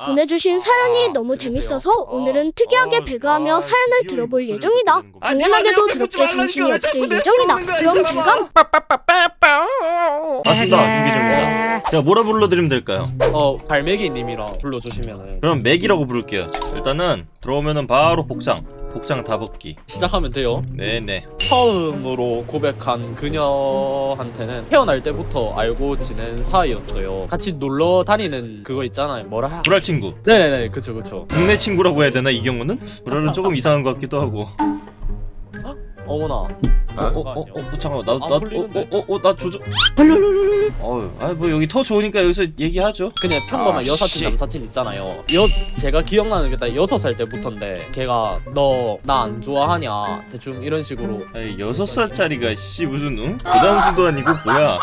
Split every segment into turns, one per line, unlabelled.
아,
보내주신
아,
사연이
아,
너무
들으세요?
재밌어서
아,
오늘은 특이하게
아,
배그하며
아,
사연을 들어볼 예정이다. 당연하게도
아니,
정신이 없을 예정이다. 그럼 즐감
맞습니다 윤기정입니다. 제가 뭐라 불러드리면 될까요?
어 갈매기님이랑 불러주시면은.
그럼 맥이라고 부를게요. 일단은 들어오면은 바로 복장 복장 다 벗기.
시작하면 돼요.
네네
처음으로 고백한 그녀한테는 태어날 때부터 알고 지낸 사이였어요. 같이 놀러 다니는 그거 있잖아요. 뭐라?
불알 친구.
네네네. 그쵸 그쵸.
국내 친구라고 해야 되나 이 경우는? 불알은 조금 이상한 것 같기도 하고.
어머나
어? 어? 어? 어? 잠깐만
안
나나
풀리는데?
어? 어? 어? 나 조져 어휴 아뭐 여기 터 좋으니까 여기서 얘기하죠
그냥 평범한
아,
여사친
씨.
남사친 있잖아요 여 제가 기억나는 게딱 여섯 살 때부터인데 걔가 너 나 안 좋아하냐 대충 이런 식으로
여섯 살짜리가 씨 무슨 응? 부담수도 아니고 뭐야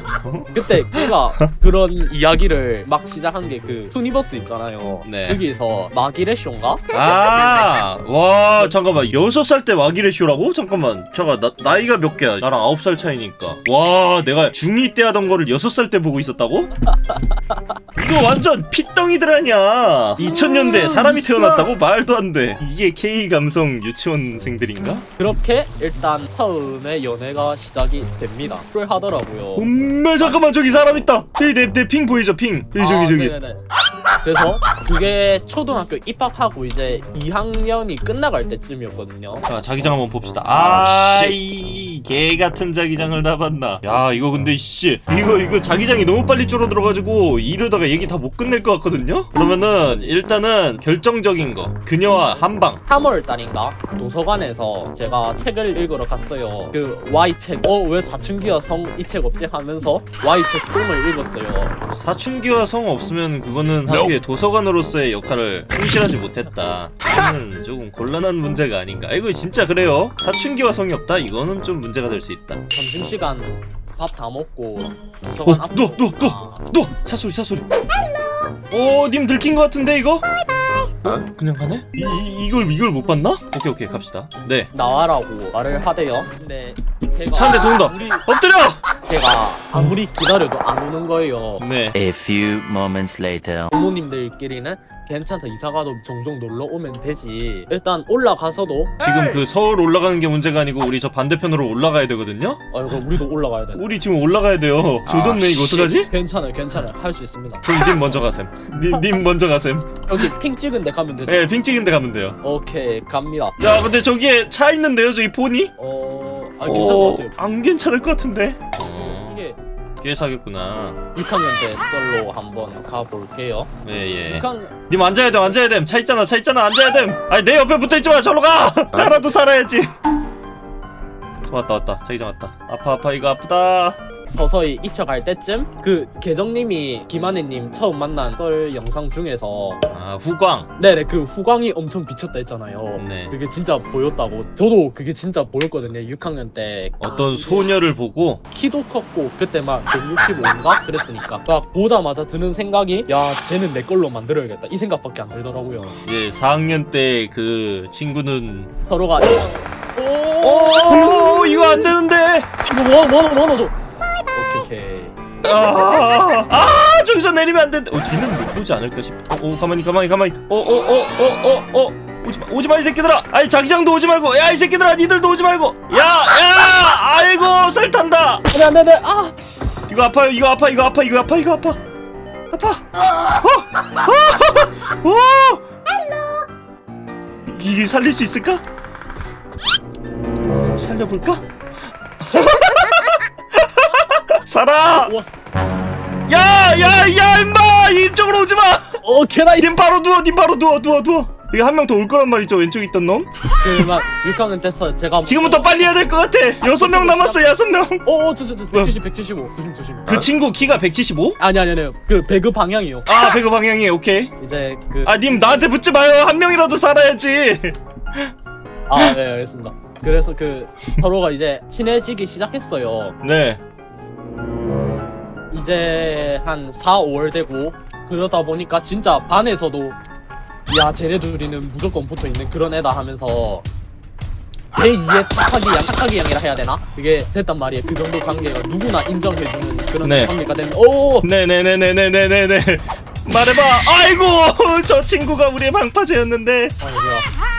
그때 걔가 그런 이야기를 막 시작한 게 그 투니버스 있잖아요
네.
여기서 막이래쇼인가?
아 와 잠깐만 여섯 살때 막이래쇼라고? 잠깐만 잠깐 나, 나이가 몇 개야? 나랑 아홉 살 차이니까. 와 내가 중2 때 하던 거를 여섯 살때 보고 있었다고? 이거 완전 핏덩이들 아니야 2000년대 사람이 태어났다고? 말도 안돼. 이게 K 감성 유치원생들인가?
그렇게 일단 처음에 연애가 시작이 됩니다. 그걸 하더라고요.
엄마 잠깐만 저기 사람 있다. 저기 내 내 핑 보이죠 핑? 저기 저기
아,
저기.
네네네. 그래서 그게 초등학교 입학하고 이제 2학년이 끝나갈 때쯤이었거든요.
자 자기장 한번 봅시다.
아,
아이 개 같은 자기장을 다 봤나. 야 이거 근데 씨. 이거 이거 자기장이 너무 빨리 줄어들어가지고 이러다가 얘기 다 못 끝낼 것 같거든요? 그러면은 일단은 결정적인 거. 그녀와 한방.
3월 달인가? 도서관에서 제가 책을 읽으러 갔어요. 그 Y책. 어 왜 사춘기와 성 이 책 없지? 하면서 Y책 꿈을 읽었어요.
사춘기와 성 없으면 그거는 하기에 도서관으로서의 역할을 충실하지 못했다. 이거는 조금 곤란한 문제가 아닌가. 아, 이거 진짜 그래요? 사춘기와 성이 없다? 이거는 좀 문제가 될 수 있다.
점심시간 밥 다 먹고 도서관
어,
앞으로
너, 너, 너.
아,
너! 차소리 차소리. 오, 님 들킨 것 같은데 이거? 그냥 가네? 이, 이, 이걸 이걸 못 봤나? 오케이 오케이 갑시다. 네.
나와라고 말을 하대요. 근데
차 한대
아무리,
엎드려!
걔가 아무리 기다려도 안 오는 거예요.
네.
A few moments later.
부모님들끼리는 괜찮다 이사가도 종종 놀러 오면 되지. 일단 올라가서도.
지금 그 서울 올라가는 게 문제가 아니고 우리 저 반대편으로 올라가야 되거든요?
아 그럼 우리도 올라가야 되나
우리 지금 올라가야 돼요. 조졌네 이거 어떡하지?
괜찮아요 괜찮아요. 할 수 있습니다.
그럼 님 먼저 가셈. 님, 님 먼저 가셈.
여기 핑 찍은 데 가면 되죠?
네, 핑 찍은 데 가면 돼요.
오케이 갑니다.
야 근데 저기에 차 있는데요 저기 폰이?
어... 아 괜찮을 것 같아요.
안 괜찮을 것 같은데 꽤 사겠구나.
6학년 때 썰로 한번 가볼게요.
예예.
6학년
님 앉아야 돼 앉아야 됨차 있잖아 차 있잖아 앉아야 됨. 아니 내 옆에 붙어있지 마 저로 가! 나라도 살아야지 왔다 왔다. 자기장 왔다. 아파 아파. 이거 아프다.
서서히 잊혀갈 때쯤 그 계정님이 김한혜님 처음 만난 썰 영상 중에서
아 후광.
네네 그 후광이 엄청 비쳤다 했잖아요.
네.
그게 진짜 보였다고. 저도 그게 진짜 보였거든요 6학년 때.
어떤 소녀를 보고?
키도 컸고 그때 막 165인가? 그랬으니까. 딱 보자마자 드는 생각이 야 쟤는 내 걸로 만들어야겠다. 이 생각밖에 안 들더라고요.
이제 4학년 때 그 친구는
서로가
오 이거 안 되는데.
뭐, 뭐, 뭐, 뭐, 줘. 오케이 오케이.
아, 아 저기서 내리면 안 되는데 어 뒤는 못 보지 않을까 싶어 어 가만히 가만히 가만히. 어어어어 어 어. 오지마 오지마 이 새끼들아. 아니 자기장도 오지 말고. 야 이 새끼들아 니들도 오지 말고. 야야 아이고 살 탄다.
안돼 안돼 안돼. 아.
이거 아파요 이거 아파 이거 아파 이거 아파 이거 아파. 아파. 어? 어? 어? 이게 살릴 수 있을까? 살려볼까? 살아!
우와.
야 야 야 임마! 이쪽으로 오지마!
오케이 나이
님 바로 누워 님 바로 누워 누워 누워. 이거 한 명 더 올 거란 말이죠 왼쪽에 있던 놈?
그만 6학년 때서 제가
지금부터 빨리 해야 될 것 같아. 여섯 명 남았어 여섯 명그
어어 저저 170 175 조심 조심.
친구 키가 175?
아니 아니 아니. 그 배그 방향이요.
아 배그 방향이 오케이.
이제 그
아 님 나한테 붙지 마요. 한 명이라도 살아야지.
아, 네, 알겠습니다. 그래서 그 서로가 이제 친해지기 시작했어요.
네
이제 한 4, 5월 되고 그러다 보니까 진짜 반에서도 야, 쟤네 둘이는 무조건 붙어 있는 그런 애다 하면서 제2의 탁하기 양, 탁하기 양이라 해야 되나? 그게 됐단 말이에요. 그 정도 관계가 누구나 인정해주는 그런
네.
관계가 되는 오!
네네네네네네네 말해봐 아이고 저 친구가 우리의 방파제였는데
어 뭐야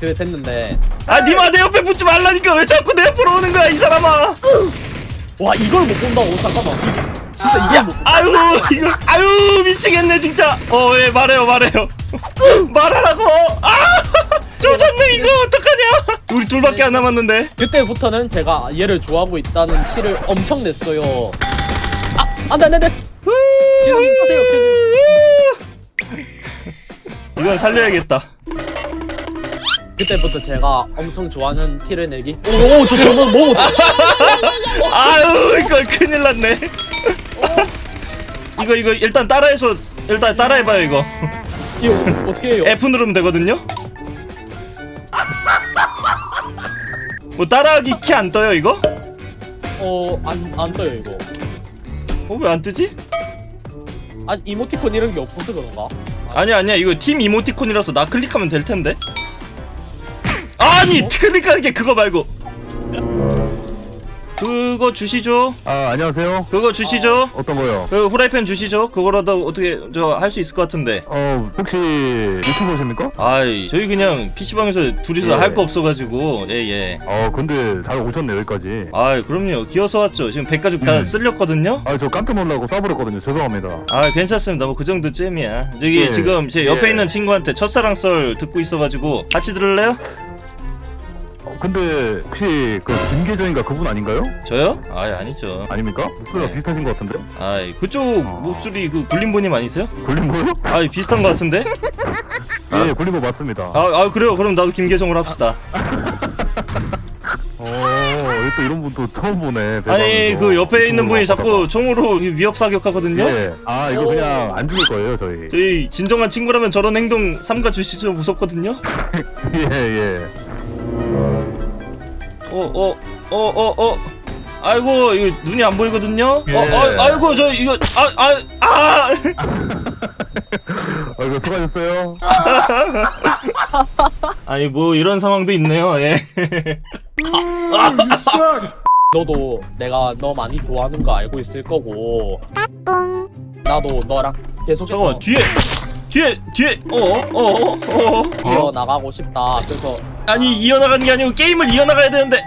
그래 됐는데.
아 니마 내 옆에 붙지 말라니까 왜 자꾸 내 옆으로 오는 거야 이 사람아?
와 이걸 못 본다고 잠깐만. 진짜 이걸 못
아유 이거 아유 미치겠네 진짜. 어예 말해요 말해요. 말하라고. 아 조졌네 이거. 어떡하냐. 우리 둘밖에 안 남았는데.
그때부터는 제가 얘를 좋아하고 있다는 티를 엄청 냈어요. 아 안돼 안돼 안돼. 계속 하세요 계속.
이건 살려야겠다
그때부터 제가 엄청 좋아하는 티를 내기 오저 저건 뭐
아유 이거 큰일 났네. 이거 이거 일단 따라해서 일단 따라해봐요 이거.
이거 어떻게 해요?
F 누르면 되거든요? 뭐 따라하기 키 안 떠요 이거?
어안 안 떠요 이거.
어 왜 안 뜨지?
아 이모티콘 이런 게 없어서 그런가?
아니야 아니야. 이거 팀 이모티콘이라서 나 클릭하면 될 텐데 아니
어?
클릭하는 게 그거 말고 그거 주시죠
아 안녕하세요.
그거 주시죠
어 떤 거요?
그 후라이팬 주시죠 그거라도 어떻게 저 할 수 있을 것 같은데
어 혹시 유튜버십니까?
아이 저희 그냥 PC방에서 둘이서
예.
할거 없어가지고 예예
어 근데 잘 오셨네 여기까지.
아이 그럼요 기어서 왔죠 지금 백가죽 다
음.
쓸렸거든요
아 저 깜짝 놀라고 싸버렸거든요. 죄송합니다.
아 괜찮습니다 뭐 그 정도 쯤이야 저기
예.
지금 제 옆에
예.
있는 친구한테 첫사랑 썰 듣고 있어가지고 같이 들을래요?
어, 근데 혹시 그 김계정인가 그분 아닌가요?
저요? 아이 아니죠
아닙니까? 목소리가
네.
비슷하신 것 같은데?
아이 그쪽
어.
목소리 그 굴림보님 아니세요?
굴림보요?
아이 비슷한 것 같은데?
예 굴림보 맞습니다.
아, 아 그래요 그럼 나도 김계정으로 합시다
어또 이런 분또 처음 보네.
아니. 그 옆에 있는 분이 자꾸 총으로 위협 사격하거든요?
예. 아 이거 그냥 안 죽을 거예요 저희.
저희 진정한 친구라면 저런 행동 삼가 주시죠 무섭거든요?
예 예.
어 어 어 어 어 아이고 이거 눈이 안 보이거든요?
예.
어, 아, 아이고 저 이거 아 아 아 아, 아!
어 이거 수고하셨어요.
아니 뭐 이런 상황도 있네요 예
너도 내가 너 많이 좋아하는 거 알고 있을 거고 나도 너랑 계속해서
뒤에 뒤에 뒤에 어어 어 어.
이어 나가고 싶다. 그래서
아니 이어나가는 게 아니고 게임을 이어나가야 되는데.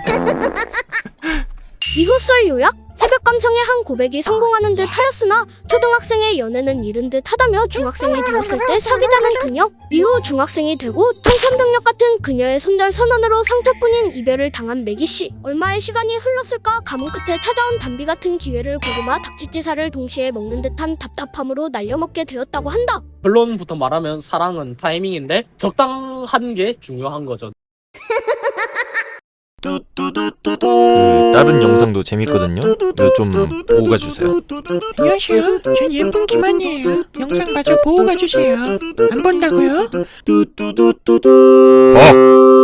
이것을 요약? 새벽 감성의 한 고백이 성공하는 듯 하였으나 초등학생의 연애는 이른 듯 하다며 중학생이 되었을 때 사귀자는 그녀? 이후 중학생이 되고 청천벽력 같은 그녀의 손절 선언으로 상처뿐인 이별을 당한 매기씨. 얼마의 시간이 흘렀을까 가뭄 끝에 찾아온 담비 같은 기회를 고구마 닭집지사를 동시에 먹는 듯한 답답함으로 날려먹게 되었다고 한다.
결론부터 말하면 사랑은 타이밍인데 적당한 게 중요한 거죠
그 다른 영상도 재밌거든요. 좀 보고 가주세요.
안녕하세요. 전 예쁜 김한이에요. 영상 마저 보고 가주세요. 안 본다고요?
어!